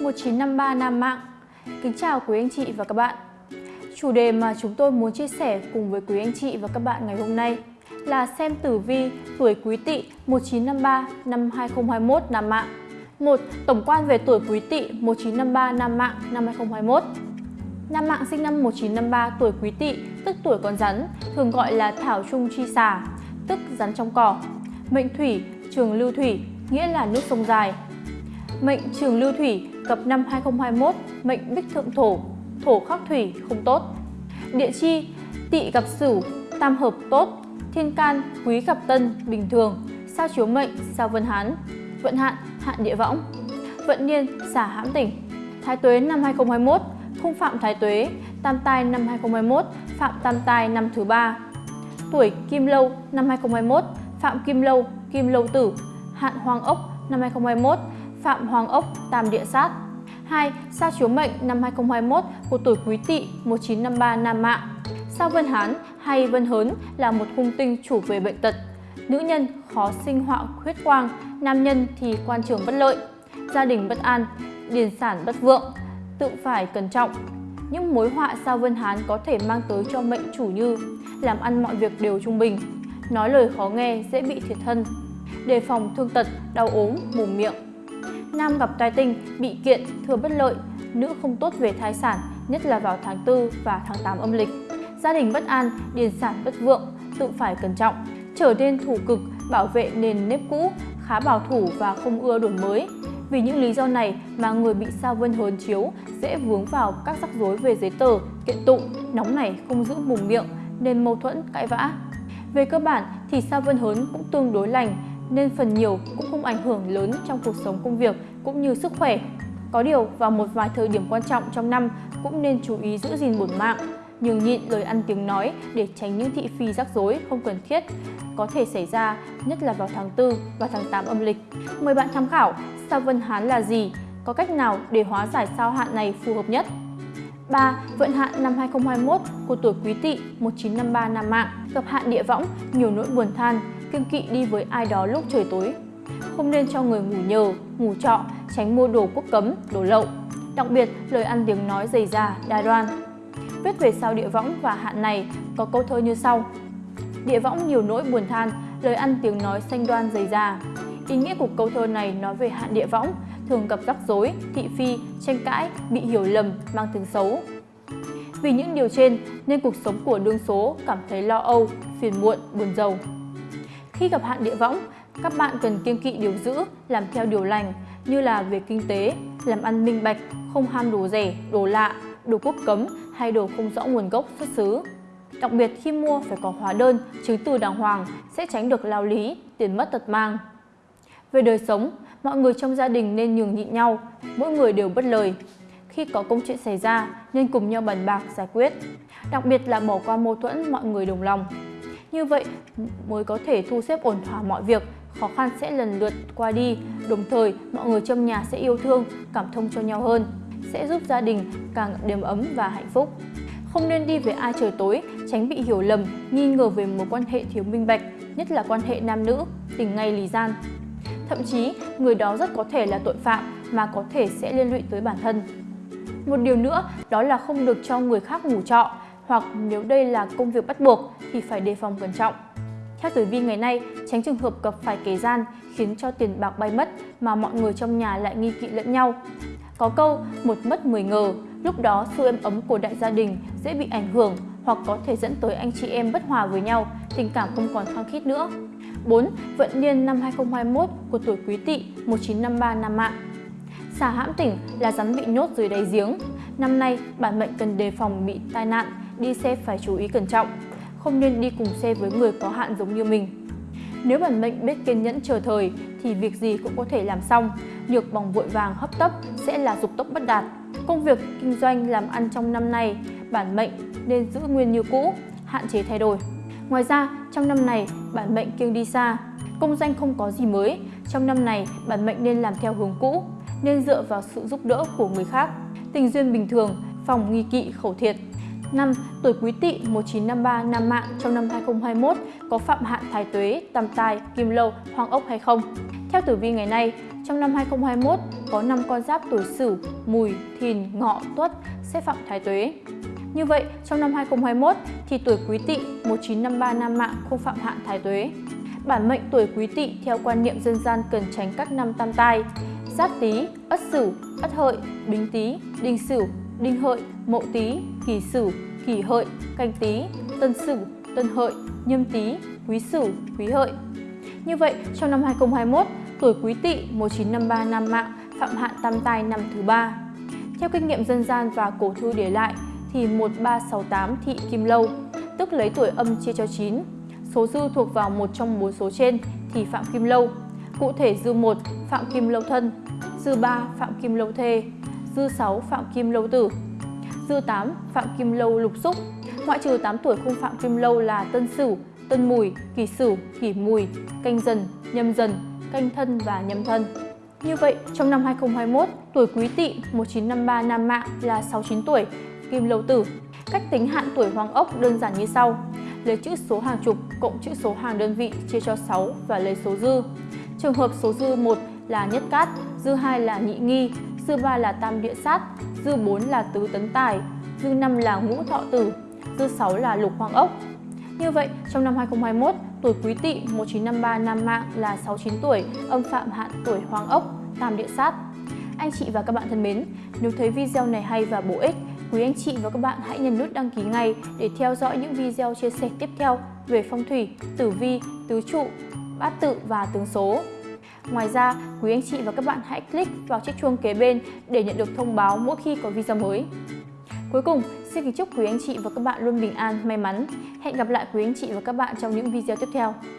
1953 Nam Mạng Kính chào quý anh chị và các bạn Chủ đề mà chúng tôi muốn chia sẻ cùng với quý anh chị và các bạn ngày hôm nay là xem tử vi tuổi Quý Tỵ 1953 năm 2021 Nam Mạng. Một Tổng quan về tuổi Quý Tỵ 1953 Nam Mạng năm 2021. Nam Mạng sinh năm 1953 tuổi Quý Tỵ, tức tuổi con rắn, thường gọi là thảo trung chi xà, tức rắn trong cỏ. Mệnh Thủy, trường lưu thủy, nghĩa là nước sông dài. Mệnh trường lưu thủy, cập năm 2021, mệnh bích thượng thổ, thổ khắc thủy không tốt. Địa chi, tỵ gặp sửu, tam hợp tốt, thiên can, quý gặp tân, bình thường, sao chiếu mệnh, sao vân hán, vận hạn, hạn địa võng, vận niên, xả hãm tỉnh. Thái tuế năm 2021, không phạm thái tuế, tam tai năm 2021, phạm tam tai năm thứ ba. Tuổi kim lâu năm 2021, phạm kim lâu, kim lâu tử, hạn hoàng ốc năm 2021, phạm hoàng ốc, tam địa sát. 2. Sao chiếu mệnh năm 2021 của tuổi Quý Tỵ 1953 Nam Mạng. Sao Vân Hán hay Vân Hớn là một hung tinh chủ về bệnh tật. Nữ nhân khó sinh họa huyết quang, nam nhân thì quan trường bất lợi, gia đình bất an, điền sản bất vượng, tự phải cẩn trọng. Những mối họa sao Vân Hán có thể mang tới cho mệnh chủ như làm ăn mọi việc đều trung bình, nói lời khó nghe dễ bị thiệt thân, đề phòng thương tật, đau ốm, mồm miệng. Nam gặp tai tinh, bị kiện, thừa bất lợi, nữ không tốt về thai sản, nhất là vào tháng 4 và tháng 8 âm lịch. Gia đình bất an, điền sản bất vượng, tự phải cẩn trọng, trở nên thủ cực, bảo vệ nền nếp cũ, khá bảo thủ và không ưa đổi mới. Vì những lý do này mà người bị sao vân hớn chiếu dễ vướng vào các rắc rối về giấy tờ, kiện tụng, nóng này không giữ mồm miệng nên mâu thuẫn, cãi vã. Về cơ bản thì sao vân hớn cũng tương đối lành nên phần nhiều cũng không ảnh hưởng lớn trong cuộc sống công việc cũng như sức khỏe. Có điều vào một vài thời điểm quan trọng trong năm cũng nên chú ý giữ gìn bổn mạng, nhường nhịn lời ăn tiếng nói để tránh những thị phi rắc rối không cần thiết có thể xảy ra, nhất là vào tháng 4 và tháng 8 âm lịch. Mời bạn tham khảo sao Vân Hán là gì, có cách nào để hóa giải sao hạn này phù hợp nhất. 3. Vận hạn năm 2021 của tuổi Quý Tỵ 1953 Nam Mạng gặp hạn địa võng, nhiều nỗi buồn than, kiêng kỵ đi với ai đó lúc trời tối. Không nên cho người ngủ nhờ, ngủ trọ, tránh mua đồ quốc cấm, đồ lậu. Đặc biệt, lời ăn tiếng nói dày da, đa đoan. Viết về sao địa võng và hạn này có câu thơ như sau. Địa võng nhiều nỗi buồn than, lời ăn tiếng nói xanh đoan dày da. Ý nghĩa của câu thơ này nói về hạn địa võng, thường gặp rắc rối, thị phi, tranh cãi, bị hiểu lầm, mang tiếng xấu. Vì những điều trên nên cuộc sống của đương số cảm thấy lo âu, phiền muộn, buồn rầu. Khi gặp hạn địa võng, các bạn cần kiêng kỵ điều giữ, làm theo điều lành như là về kinh tế, làm ăn minh bạch, không ham đồ rẻ, đồ lạ, đồ quốc cấm hay đồ không rõ nguồn gốc xuất xứ. Đặc biệt khi mua phải có hóa đơn, chứng từ đàng hoàng sẽ tránh được lao lý, tiền mất tật mang. Về đời sống, mọi người trong gia đình nên nhường nhịn nhau, mỗi người đều bất lời. Khi có công chuyện xảy ra nên cùng nhau bàn bạc giải quyết. Đặc biệt là bỏ qua mâu thuẫn mọi người đồng lòng. Như vậy mới có thể thu xếp ổn thỏa mọi việc, khó khăn sẽ lần lượt qua đi, đồng thời mọi người trong nhà sẽ yêu thương, cảm thông cho nhau hơn, sẽ giúp gia đình càng đềm ấm và hạnh phúc. Không nên đi với ai trời tối, tránh bị hiểu lầm, nghi ngờ về mối quan hệ thiếu minh bạch, nhất là quan hệ nam nữ, tình ngay lì gian. Thậm chí, người đó rất có thể là tội phạm mà có thể sẽ liên lụy tới bản thân. Một điều nữa đó là không được cho người khác ngủ trọ hoặc nếu đây là công việc bắt buộc thì phải đề phòng cẩn trọng. Theo tử vi ngày nay, tránh trường hợp gặp phải kẻ gian khiến cho tiền bạc bay mất mà mọi người trong nhà lại nghi kỵ lẫn nhau. Có câu một mất 10 ngờ, lúc đó sự êm ấm của đại gia đình dễ bị ảnh hưởng hoặc có thể dẫn tới anh chị em bất hòa với nhau, tình cảm không còn khăng khít nữa. 4. Vận niên năm 2021 của tuổi Quý Tỵ 1953 Nam Mạng Xà hãm tỉnh là rắn bị nhốt dưới đáy giếng. Năm nay, bản mệnh cần đề phòng bị tai nạn, đi xe phải chú ý cẩn trọng. Không nên đi cùng xe với người có hạn giống như mình. Nếu bản mệnh biết kiên nhẫn chờ thời thì việc gì cũng có thể làm xong. Nhược bằng vội vàng hấp tấp sẽ là dục tốc bất đạt. Công việc, kinh doanh, làm ăn trong năm nay, bản mệnh nên giữ nguyên như cũ, hạn chế thay đổi. Ngoài ra, trong năm này, bản mệnh kiêng đi xa, công danh không có gì mới. Trong năm này, bản mệnh nên làm theo hướng cũ, nên dựa vào sự giúp đỡ của người khác. Tình duyên bình thường, phòng nghi kỵ khẩu thiệt. 5. Tuổi Quý Tỵ 1953 Nam Mạng trong năm 2021 có phạm hạn thái tuế, tam tai, kim lâu, hoàng ốc hay không? Theo tử vi ngày nay, trong trong năm 2021 có 5 con giáp tuổi Sửu, Mùi, Thìn, Ngọ, Tuất sẽ phạm thái tuế. Như vậy, trong năm 2021 thì tuổi Quý Tỵ 1953 nam mạng không phạm hạn thái tuế. Bản mệnh tuổi Quý Tỵ theo quan niệm dân gian cần tránh các năm tam tai: Giáp Tý, Ất Sửu, Ất Hợi, Bính Tý, Đinh Sửu, Đinh Hợi, Mậu Tý, Kỷ Sửu, Kỷ Hợi, Canh Tý, Tân Sửu, Tân Hợi, Nhâm Tý, Quý Sửu, Quý Hợi. Như vậy, trong năm 2021, tuổi Quý Tỵ 1953 nam mạng phạm hạn tam tai năm thứ ba. Theo kinh nghiệm dân gian và cổ thư để lại thì 1368 thị kim lâu, tức lấy tuổi âm chia cho 9. Số dư thuộc vào một trong bốn số trên thì phạm kim lâu. Cụ thể dư 1 phạm kim lâu thân, dư 3 phạm kim lâu thê, dư 6 phạm kim lâu tử, dư 8 phạm kim lâu lục xúc. Ngoại trừ 8 tuổi không phạm kim lâu là tân sửu, tân mùi, kỷ sửu, kỷ mùi, canh dần, nhâm dần, canh thân và nhâm thân. Như vậy, trong năm 2021, tuổi Quý Tỵ 1953 nam mạng là 69 tuổi, kim lâu tử. Cách tính hạn tuổi hoàng ốc đơn giản như sau. Lấy chữ số hàng chục cộng chữ số hàng đơn vị chia cho 6 và lấy số dư. Trường hợp số dư 1 là nhất cát, dư 2 là nhị nghi, dư ba là tam địa sát, dư bốn là tứ tấn tài, dư năm là ngũ thọ tử, dư sáu là lục hoàng ốc. Như vậy, trong năm 2021, tuổi Quý Tỵ 1953 nam mạng là 69 tuổi, âm phạm hạn tuổi Hoàng Ốc, tam địa sát. Anh chị và các bạn thân mến, nếu thấy video này hay và bổ ích, quý anh chị và các bạn hãy nhấn nút đăng ký ngay để theo dõi những video chia sẻ tiếp theo về phong thủy, tử vi, tứ trụ, bát tự và tướng số. Ngoài ra, quý anh chị và các bạn hãy click vào chiếc chuông kế bên để nhận được thông báo mỗi khi có video mới. Cuối cùng, xin kính chúc quý anh chị và các bạn luôn bình an, may mắn. Hẹn gặp lại quý anh chị và các bạn trong những video tiếp theo.